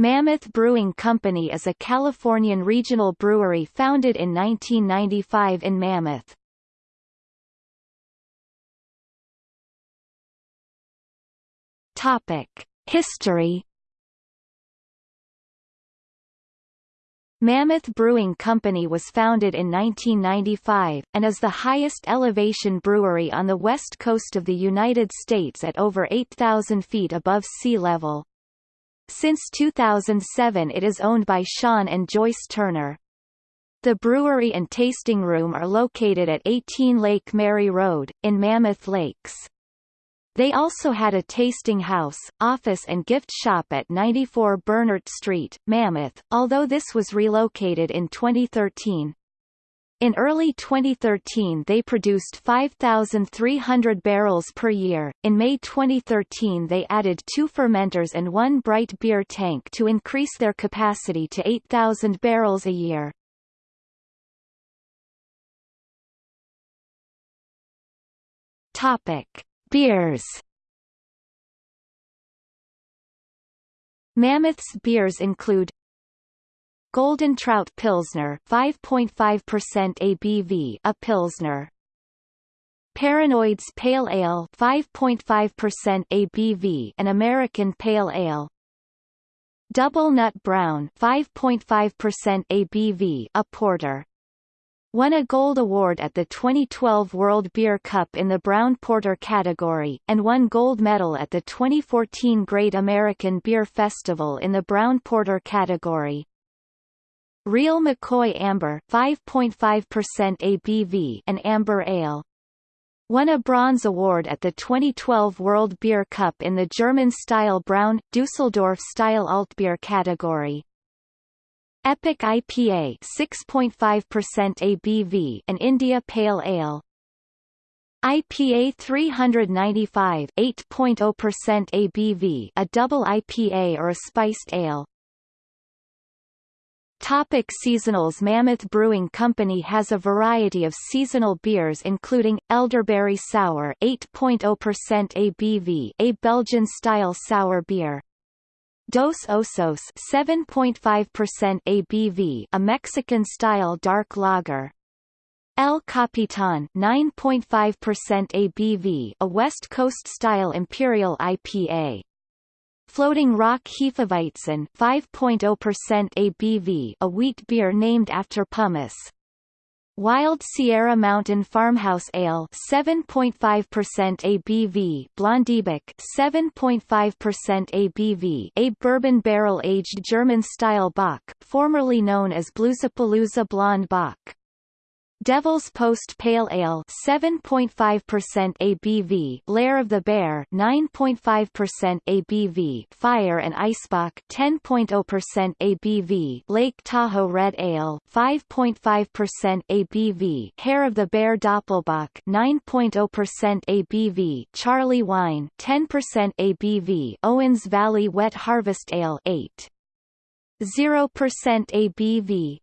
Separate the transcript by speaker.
Speaker 1: Mammoth Brewing Company is a Californian regional brewery founded in 1995 in Mammoth. Topic: History Mammoth Brewing Company was founded in 1995, and is the highest elevation brewery on the west coast of the United States at over 8,000 feet above sea level. Since 2007 it is owned by Sean and Joyce Turner. The brewery and tasting room are located at 18 Lake Mary Road, in Mammoth Lakes. They also had a tasting house, office and gift shop at 94 Bernert Street, Mammoth, although this was relocated in 2013. In early 2013 they produced 5,300 barrels per year. In May 2013 they added two fermenters and one bright beer tank to increase their capacity to 8,000 barrels a year. Topic: Beers. Mammoth's beers include Golden Trout Pilsner 5.5% ABV a Pilsner. Paranoids Pale Ale 5.5% ABV an American Pale Ale. Double Nut Brown 5.5% ABV a Porter. Won a gold award at the 2012 World Beer Cup in the Brown Porter category, and won gold medal at the 2014 Great American Beer Festival in the Brown Porter category. Real McCoy Amber 5.5% ABV an amber ale. Won a bronze award at the 2012 World Beer Cup in the German-style Brown, Dusseldorf-style Altbier category. Epic IPA 6.5% ABV an India Pale Ale. IPA 395 8.0 ABV a double IPA or a spiced ale. Topic seasonals Mammoth Brewing Company has a variety of seasonal beers including, Elderberry Sour 8.0 ABV a Belgian-style sour beer. Dos Osos 7.5% ABV a Mexican-style dark lager. El Capitan 9.5% ABV a West Coast-style imperial IPA. Floating Rock Hefeweizen 5.0 ABV a wheat beer named after pumice. Wild Sierra Mountain Farmhouse Ale 7.5% ABV Blondebeck 7.5% ABV a bourbon barrel-aged German-style Bock, formerly known as Bluesapalooza Blonde Bock. Devil's Post Pale Ale 7.5% ABV Lair of the Bear 9.5% ABV Fire and Icebox 10.0% ABV Lake Tahoe Red Ale 5.5% ABV Hair of the Bear Doppelbock 9.0% ABV Charlie Wine 10% ABV Owens Valley Wet Harvest Ale 8 0% ABV